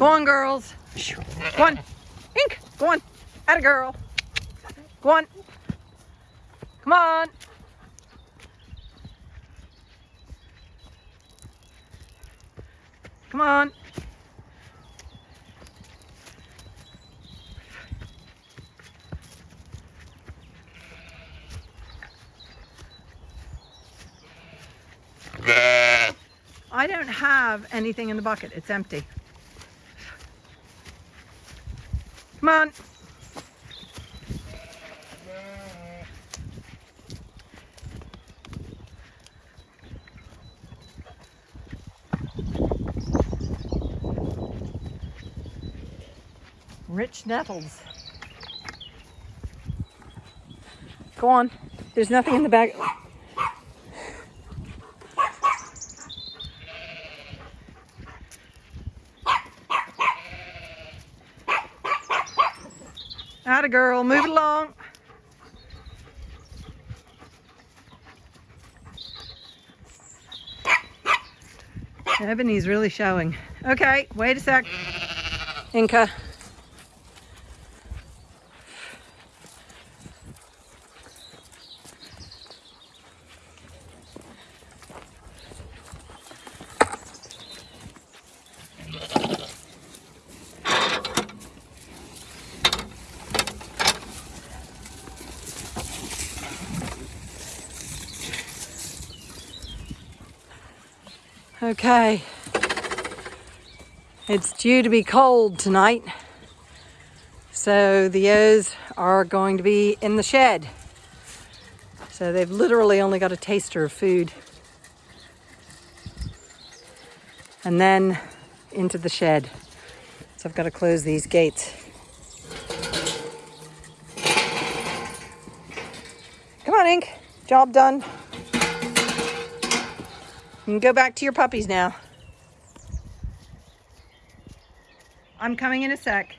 Go on, girls. Go on. Ink, go on. At a girl. Go on. Come on. Come on. I don't have anything in the bucket. It's empty. Come on. Rich nettles. Go on. There's nothing in the bag. Atta girl, move it along. Ebony's really showing. Okay, wait a sec. Inca. Okay. It's due to be cold tonight. So the ewes are going to be in the shed. So they've literally only got a taster of food. And then into the shed. So I've got to close these gates. Come on, Ink. Job done. You can go back to your puppies now. I'm coming in a sec.